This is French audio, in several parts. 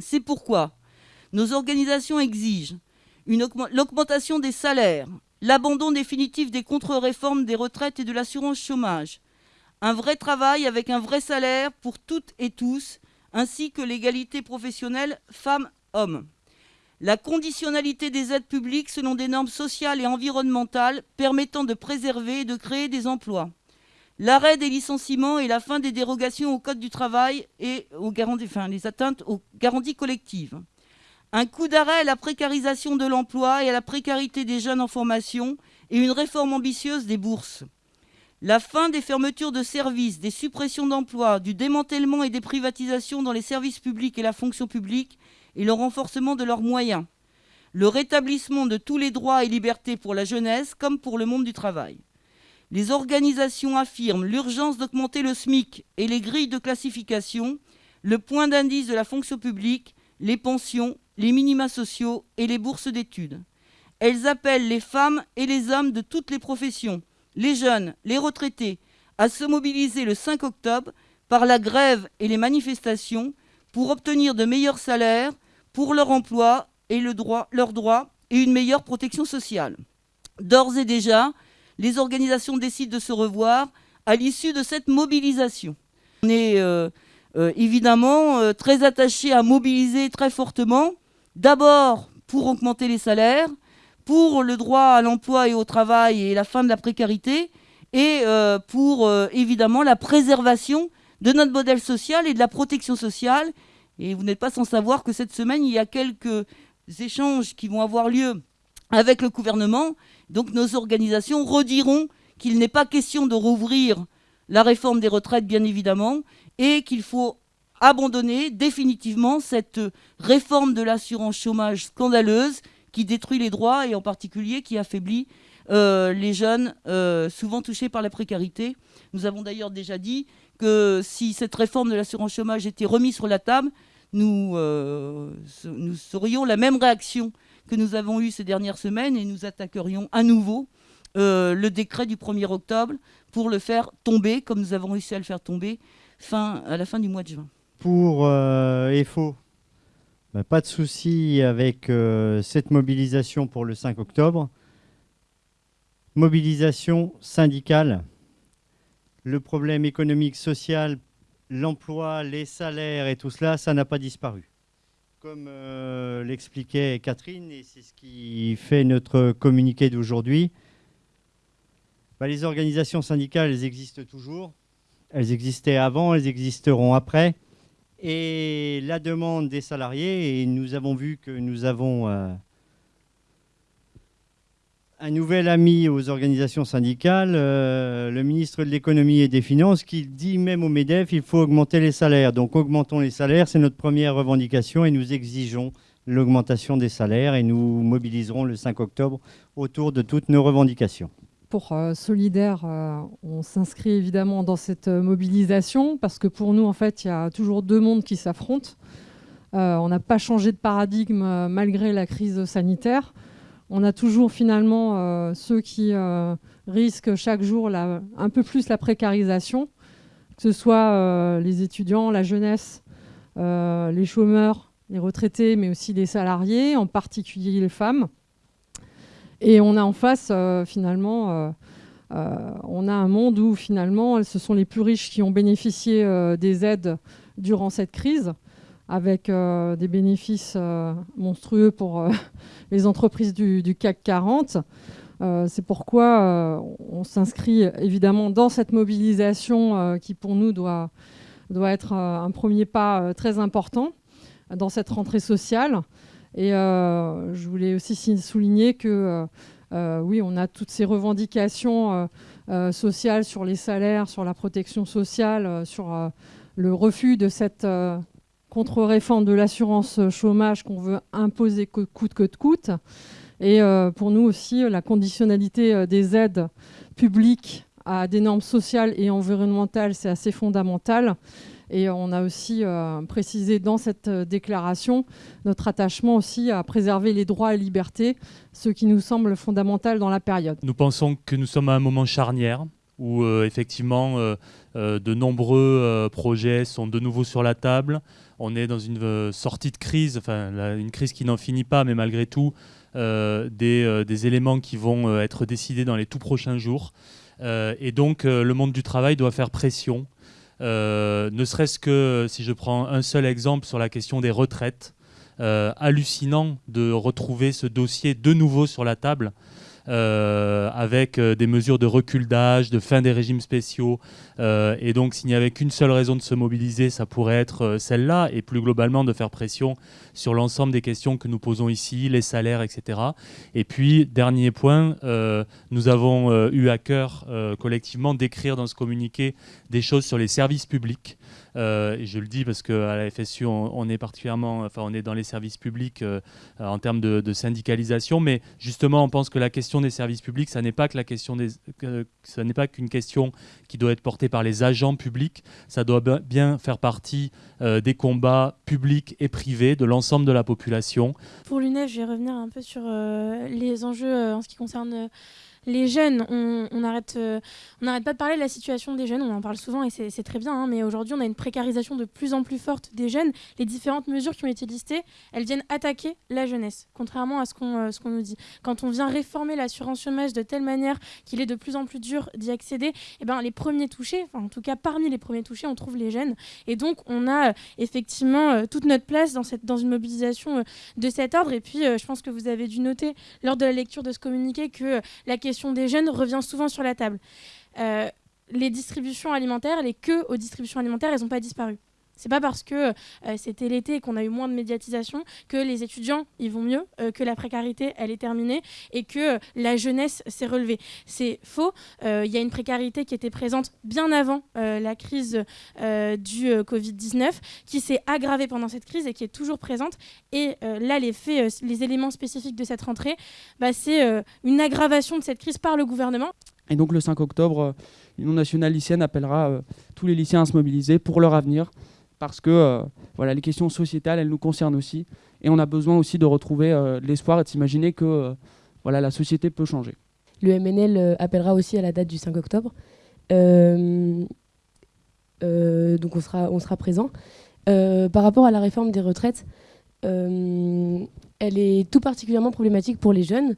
C'est pourquoi nos organisations exigent l'augmentation des salaires, l'abandon définitif des contre-réformes des retraites et de l'assurance chômage, un vrai travail avec un vrai salaire pour toutes et tous, ainsi que l'égalité professionnelle femmes-hommes. La conditionnalité des aides publiques selon des normes sociales et environnementales permettant de préserver et de créer des emplois. L'arrêt des licenciements et la fin des dérogations au Code du travail et aux garanties, les atteintes aux garanties collectives. Un coup d'arrêt à la précarisation de l'emploi et à la précarité des jeunes en formation et une réforme ambitieuse des bourses. La fin des fermetures de services, des suppressions d'emplois, du démantèlement et des privatisations dans les services publics et la fonction publique et le renforcement de leurs moyens. Le rétablissement de tous les droits et libertés pour la jeunesse comme pour le monde du travail. Les organisations affirment l'urgence d'augmenter le SMIC et les grilles de classification, le point d'indice de la fonction publique, les pensions, les minima sociaux et les bourses d'études. Elles appellent les femmes et les hommes de toutes les professions les jeunes, les retraités, à se mobiliser le 5 octobre par la grève et les manifestations pour obtenir de meilleurs salaires pour leur emploi et droit, leurs droits et une meilleure protection sociale. D'ores et déjà, les organisations décident de se revoir à l'issue de cette mobilisation. On est euh, euh, évidemment euh, très attachés à mobiliser très fortement, d'abord pour augmenter les salaires, pour le droit à l'emploi et au travail et la fin de la précarité, et pour évidemment la préservation de notre modèle social et de la protection sociale. Et vous n'êtes pas sans savoir que cette semaine, il y a quelques échanges qui vont avoir lieu avec le gouvernement. Donc nos organisations rediront qu'il n'est pas question de rouvrir la réforme des retraites, bien évidemment, et qu'il faut abandonner définitivement cette réforme de l'assurance chômage scandaleuse qui détruit les droits et en particulier qui affaiblit euh, les jeunes euh, souvent touchés par la précarité. Nous avons d'ailleurs déjà dit que si cette réforme de l'assurance chômage était remise sur la table, nous, euh, nous serions la même réaction que nous avons eue ces dernières semaines et nous attaquerions à nouveau le décret du 1er octobre pour le faire tomber, comme nous avons réussi à le faire tomber à la fin du mois de juin. Pour EFO, bah, pas de souci avec euh, cette mobilisation pour le 5 octobre. Mobilisation syndicale. Le problème économique, social, l'emploi, les salaires et tout cela, ça n'a pas disparu. Comme euh, l'expliquait Catherine, et c'est ce qui fait notre communiqué d'aujourd'hui, bah, les organisations syndicales, elles existent toujours. Elles existaient avant, elles existeront après et la demande des salariés. Et nous avons vu que nous avons euh, un nouvel ami aux organisations syndicales, euh, le ministre de l'économie et des finances, qui dit même au MEDEF il faut augmenter les salaires. Donc augmentons les salaires, c'est notre première revendication et nous exigeons l'augmentation des salaires et nous mobiliserons le 5 octobre autour de toutes nos revendications pour euh, Solidaire, euh, on s'inscrit évidemment dans cette mobilisation parce que pour nous, en fait, il y a toujours deux mondes qui s'affrontent. on n'a pas changé de paradigme malgré la crise sanitaire. On a toujours finalement ceux qui risquent chaque jour un peu plus la précarisation, que ce soit les étudiants, la jeunesse, les chômeurs, les retraités, mais aussi les salariés, en particulier les femmes. Et on a en face, euh, finalement, euh, euh, on a un monde où finalement, ce sont les plus riches qui ont bénéficié des aides durant cette crise, avec des bénéfices monstrueux pour les entreprises du, CAC 40. C'est pourquoi on s'inscrit évidemment dans cette mobilisation qui pour nous doit, doit être un premier pas très important dans cette rentrée sociale. Et euh, je voulais aussi souligner que euh, euh, oui, on a toutes ces revendications sociales sur les salaires, sur la protection sociale, sur le refus de cette contre-réforme de l'assurance chômage qu'on veut imposer coûte que coûte. Et pour nous aussi, la conditionnalité des aides publiques à des normes sociales et environnementales, c'est assez fondamental. Et on a aussi euh, précisé dans cette euh, déclaration notre attachement aussi à préserver les droits et libertés, ce qui nous semble fondamental dans la période. Nous pensons que nous sommes à un moment charnière où euh, effectivement de nombreux projets sont de nouveau sur la table. On est dans une sortie de crise, enfin une crise qui n'en finit pas, mais malgré tout, des, des, éléments qui vont être décidés dans les tout prochains jours. et donc le monde du travail doit faire pression, ne serait-ce que si je prends un seul exemple sur la question des retraites. hallucinant de retrouver ce dossier de nouveau sur la table euh, avec euh, des mesures de recul d'âge, de fin des régimes spéciaux. Euh, et donc, s'il n'y avait qu'une seule raison de se mobiliser, ça pourrait être celle-là, et plus globalement de faire pression sur l'ensemble des questions que nous posons ici, les salaires, etc. Et puis, dernier point, nous avons eu à cœur collectivement d'écrire dans ce communiqué des choses sur les services publics. Euh, et je le dis parce qu'à la FSU, on, est particulièrement, enfin, on est dans les services publics euh, en termes de, syndicalisation, mais justement, on pense que la question des services publics, ça n'est pas que la question des, ça n'est pas qu'une question qui doit être portée par les agents publics, ça doit bien faire partie euh, des combats publics et privés de l'ensemble de la population. Pour l'UNEF, je vais revenir un peu sur les enjeux en ce qui concerne les jeunes, on n'arrête euh, pas de parler de la situation des jeunes, on en parle souvent et c'est très bien, hein, mais aujourd'hui on a une précarisation de plus en plus forte des jeunes. Les différentes mesures qui ont été listées, elles viennent attaquer la jeunesse, contrairement à ce qu'on euh, nous dit. Quand on vient réformer l'assurance chômage de telle manière qu'il est de plus en plus dur d'y accéder, eh ben, les premiers touchés, en tout cas parmi les premiers touchés, on trouve les jeunes. Et donc on a euh, effectivement toute notre place dans, cette, dans une mobilisation de cet ordre. Et puis je pense que vous avez dû noter lors de la lecture de ce communiqué que la question des jeunes revient souvent sur la table. Euh, les distributions alimentaires, les queues aux distributions alimentaires, elles n'ont pas disparu. C'est pas parce que euh, c'était l'été et qu'on a eu moins de médiatisation que les étudiants ils vont mieux, euh, que la précarité elle est terminée et que la jeunesse s'est relevée. C'est faux. Il y a une précarité qui était présente bien avant la crise du Covid-19, qui s'est aggravée pendant cette crise et qui est toujours présente. Et là, les faits, les éléments spécifiques de cette rentrée, bah, c'est une aggravation de cette crise par le gouvernement. Et donc le 5 octobre, l'Union nationale lycéenne appellera tous les lycéens à se mobiliser pour leur avenir parce que euh, voilà, les questions sociétales, elles nous concernent aussi. Et on a besoin aussi de retrouver euh, l'espoir et de s'imaginer que euh, voilà, la société peut changer. Le MNL appellera aussi à la date du 5 octobre. donc on sera, on sera présent. par rapport à la réforme des retraites, elle est tout particulièrement problématique pour les jeunes,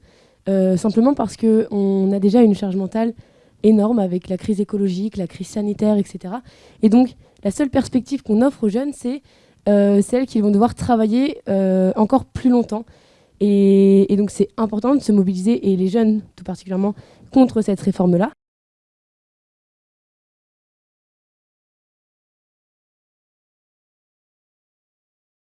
simplement parce qu'on a déjà une charge mentale énorme avec la crise écologique, la crise sanitaire, etc. Et donc, la seule perspective qu'on offre aux jeunes, c'est euh, celle qu'ils vont devoir travailler euh, encore plus longtemps. Et, et donc, c'est important de se mobiliser, et les jeunes tout particulièrement, contre cette réforme-là.